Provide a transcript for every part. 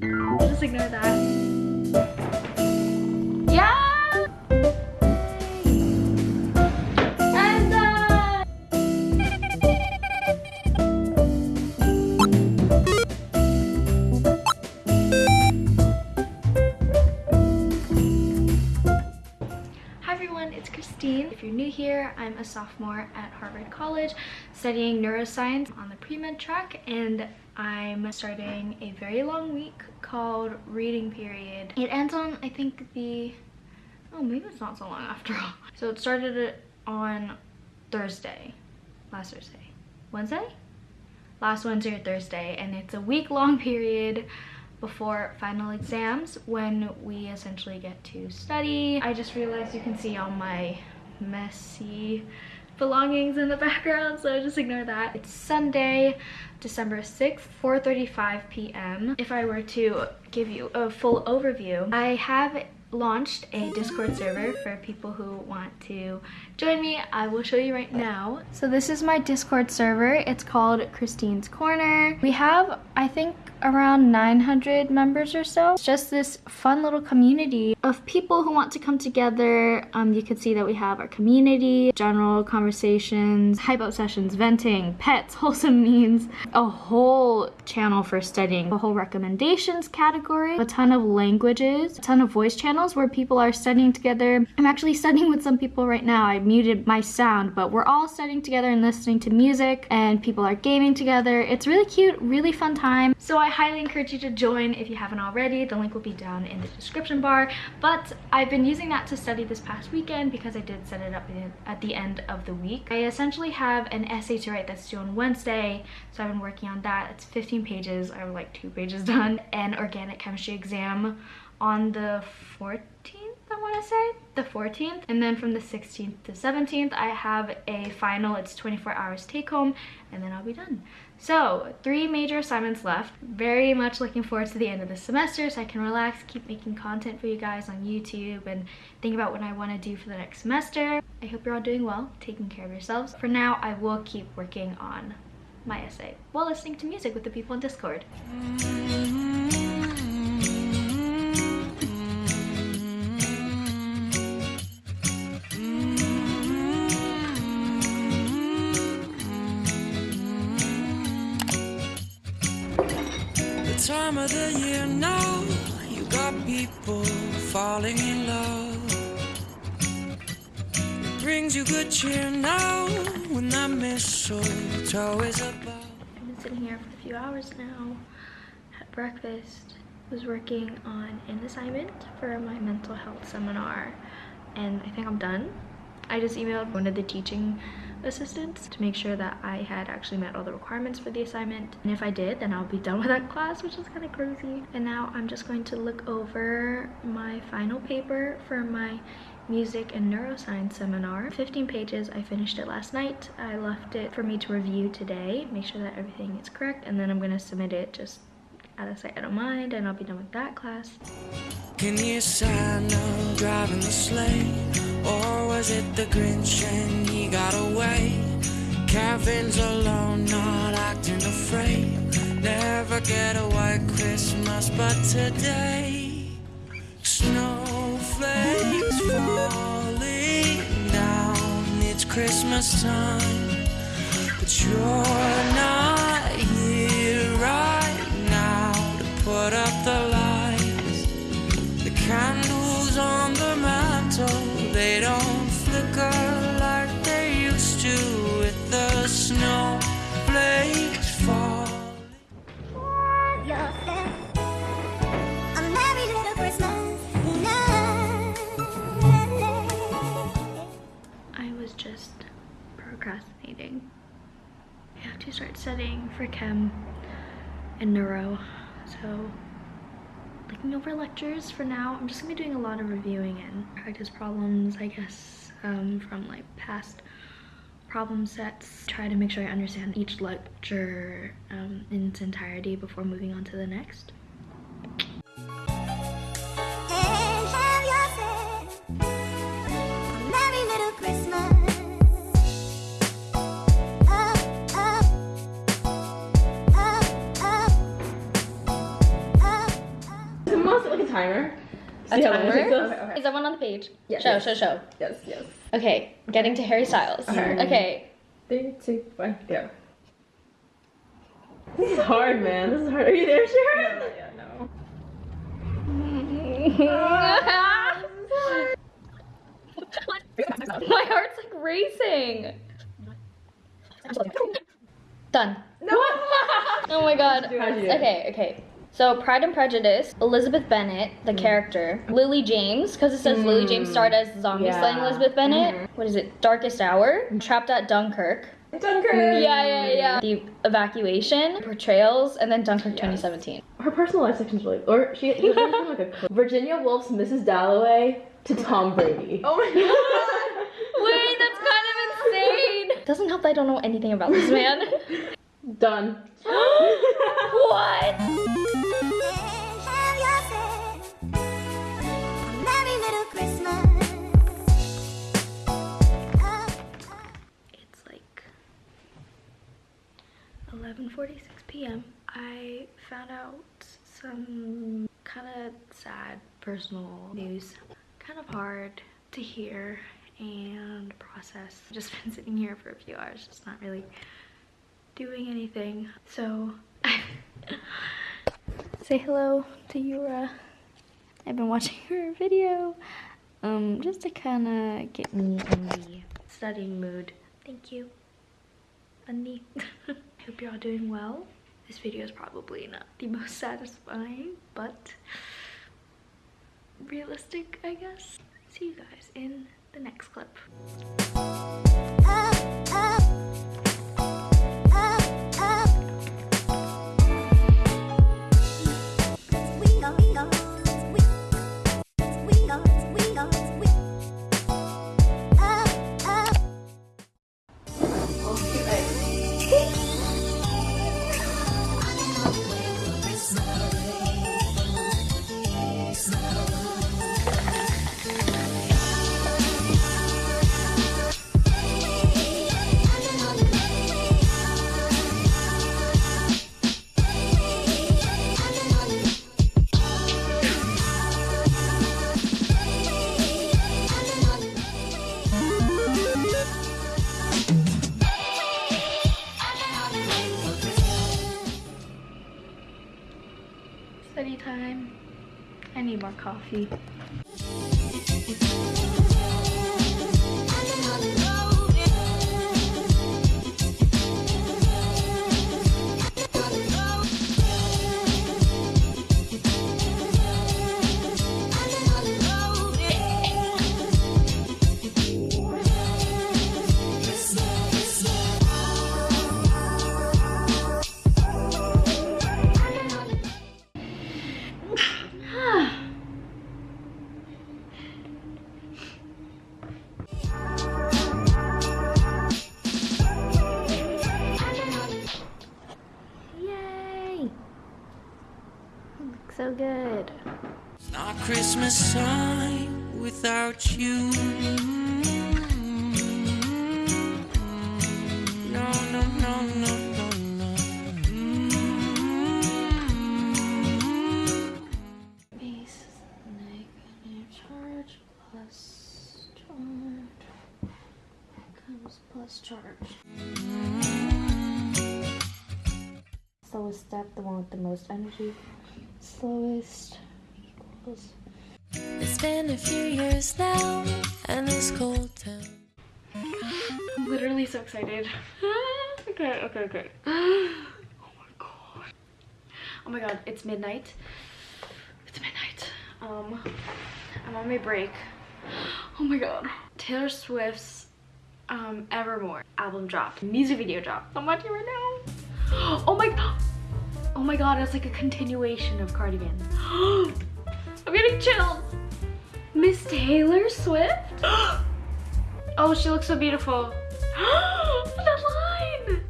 Just ignore that. Yeah! I'm done! Uh, Hi everyone, it's Christine. If you're new here, I'm a sophomore Harvard College studying neuroscience on the pre-med track and I'm starting a very long week called reading period. It ends on, I think the, oh maybe it's not so long after all. So it started on Thursday, last Thursday, Wednesday? Last Wednesday or Thursday and it's a week long period before final exams when we essentially get to study. I just realized you can see all my messy belongings in the background so just ignore that. It's Sunday, December 6th, 4.35 p.m. If I were to give you a full overview, I have launched a discord server for people who want to join me i will show you right now so this is my discord server it's called christine's corner we have i think around 900 members or so. It's just this fun little community of people who want to come together. Um, you can see that we have our community general conversations hype up sessions venting pets wholesome memes a whole channel for studying a whole recommendations category a ton of languages a ton of voice channels where people are studying together. I'm actually studying with some people right now. I muted my sound but we're all studying together and listening to music and people are gaming together. It's really cute really fun time. So i highly encourage you to join if you haven't already. The link will be down in the description bar. But i've been using that to study this past weekend because i did set it up at the end of the week. I essentially have an essay to write that's due on wednesday so i've been working on that. It's 15 pages. I have like two pages done. An organic chemistry exam on the 14th I want to say. The 14th and then from the 16th to 17th I have a final. It's 24 hours take home and then I'll be done so three major assignments left. Very much looking forward to the end of the semester so I can relax keep making content for you guys on YouTube and think about what I want to do for the next semester. I hope you're all doing well taking care of yourselves. For now I will keep working on my essay while listening to music with the people in Discord. Time of the year now you got people falling in love. It brings you good cheer now when that mistletoe is above. I've been sitting here for a few hours now had breakfast was working on an assignment for my mental health seminar and I think I'm done. I just emailed one of the teaching assistants to make sure that I had actually met all the requirements for the assignment. And if I did, then I'll be done with that class, which is kind of crazy. And now I'm just going to look over my final paper for my music and neuroscience seminar 15 pages i finished it last night i left it for me to review today make sure that everything is correct and then i'm going to submit it just out of sight out of mind and i'll be done with that class. Can you Santa driving the sleigh? Or was it the grinch and he got away? Kevin's alone not acting afraid. Never get a white christmas but today snowflakes falling down. It's christmas time but you're studying for chem and neuro, so looking over lectures for now. I'm just gonna be doing a lot of reviewing and practice problems, I guess, um, from like past problem sets. Try to make sure I understand each lecture um, in its entirety before moving on to the next. A See how timer? Okay, okay. Is that one on the page? Yes, Show, yes. show, show. Yes, yes. Okay, getting to Harry Styles. Okay. Okay. Three, two, one, go. This is hard, man. This is hard. Are you there, Sharon? No, yeah, no. My heart's like racing. Done. No. Oh my god. How'd you do? Okay, okay. So Pride and Prejudice, Elizabeth Bennet, the Mm. character, Lily James, because it says Lily James starred as zombie Yeah. slaying Elizabeth Bennet. Mhm. What is it? Darkest Hour, Trapped at Dunkirk. Dunkirk. Yeah, yeah, yeah. The evacuation, portrayals, and then Dunkirk Yes. 2017. Her personal life section's really, or she, she like a Virginia Woolf's Mrs. Dalloway to Tom Brady. Oh my god. Wait, that's kind of insane. Doesn't help that I don't know anything about this man. Done. what? 11:46 p.m. I found out some kind of sad personal news. Kind of hard to hear and process. Just been sitting here for a few hours, just not really doing anything. So say hello to Yura. I've been watching her video um, just to kind of get me in the studying mood. Thank you, Andy. Hope you're all doing well. This video is probably not the most satisfying, but realistic, I guess. See you guys in the next clip. Ah, ah. Study time. I need more coffee. Slowest step, the one with the most energy. Slowest equals. It's been a few years now, and this cold town. I'm literally so excited. okay, okay, okay. Oh my god. Oh my god, it's midnight. It's midnight. Um, I'm on my break. Oh my god. Taylor Swift's um, Evermore album dropped. Music video dropped. I'm watching right now. Oh my god. Oh my god, it's like a continuation of Cardigan. I'm getting chills. Miss Taylor Swift? Oh, she looks so beautiful. that line!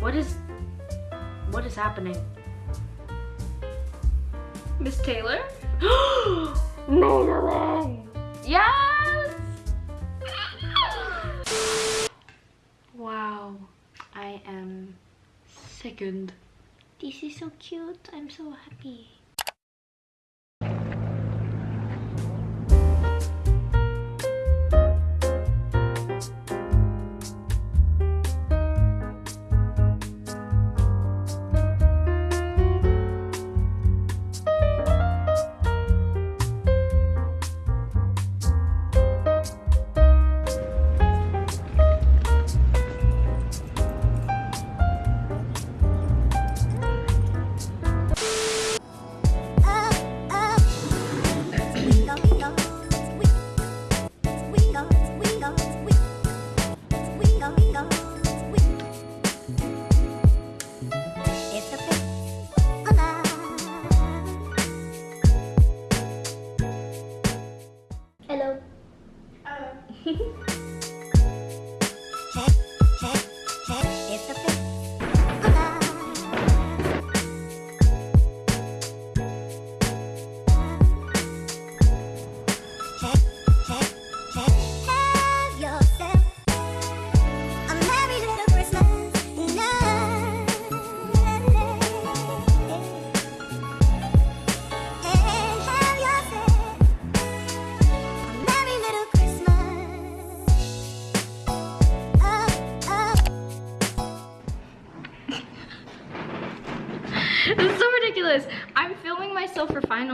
What is what is happening? Miss Taylor? no, you're wrong. Yes! wow. I am sickened. This is so cute. I'm so happy.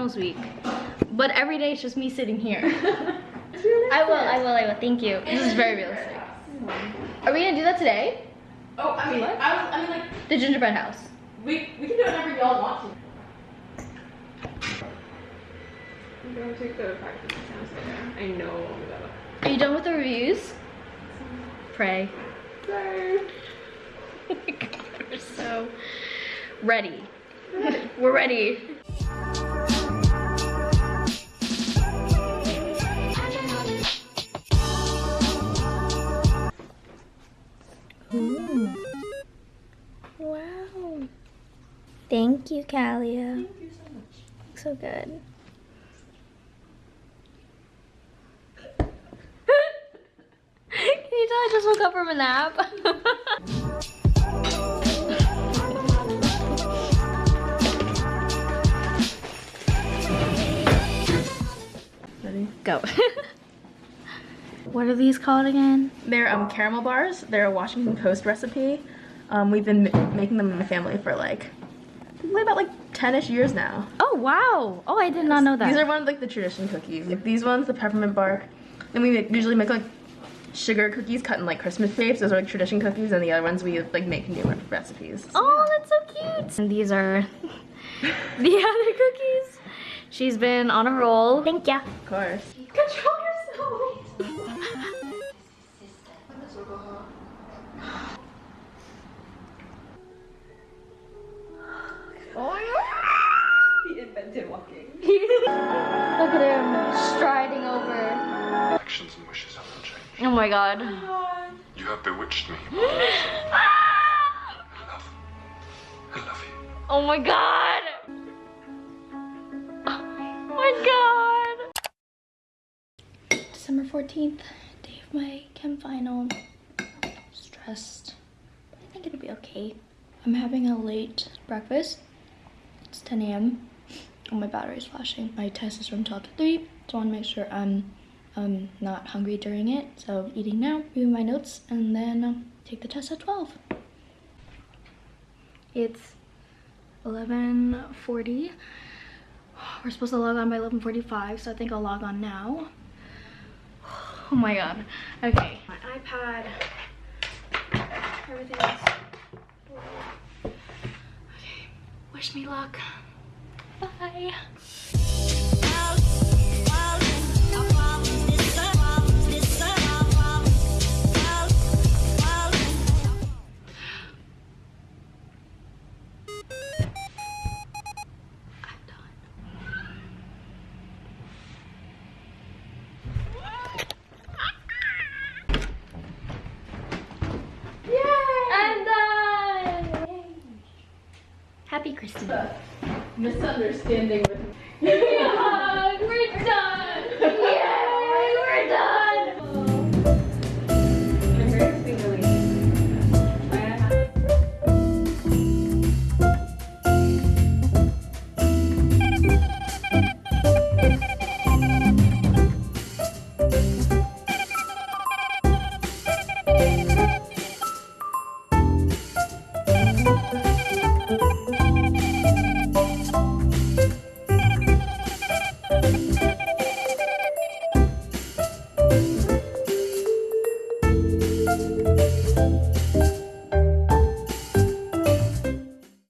Finals week, but every day it's just me sitting here. I will, I will, I will. Thank you. This is very realistic. Are we gonna do that today? Oh, I mean, I, was, I mean, like, The gingerbread house. we, we can do whatever y'all want to. I'm going to go to practice. It sounds like I know all about Are you done with the reviews? Pray. it. Oh my god, we're so ready. We're ready. Thank you, Kalia. Thank you so much. So good. Can you tell I just woke up from a nap? Ready? Go. what are these called again? They're um, caramel bars. They're a Washington Post recipe. Um, we've been m- making them in the family for like, probably about like 10-ish years now. Oh wow! Oh, I did not know that. These are one of like the tradition cookies. Like these ones, the peppermint bark. Then we make, usually make like sugar cookies cut in like Christmas shapes. Those are like tradition cookies, and the other ones we like make new re- recipes. Oh, that's so cute. And these are the other cookies. She's been on a roll. Thank ya. Of course. Control He invented walking. Look at him striding over. Actions and wishes have not changed. Oh, oh my god. You have bewitched me. I love. I love you. Oh my god. Oh my god. December 14th, day of my chem final. Stressed, but I think it'll be okay. I'm having a late breakfast. It's 10 a.m. Oh, my battery's flashing. My test is from 12 to 3, so I want to make sure I'm um, not hungry during it. So eating now, reading my notes, and then um, take the test at 12. It's 11.40. We're supposed to log on by 11.45, so I think I'll log on now. Oh my god. Okay. My iPad. Everything's... Okay. Wish me luck. Bye. The misunderstanding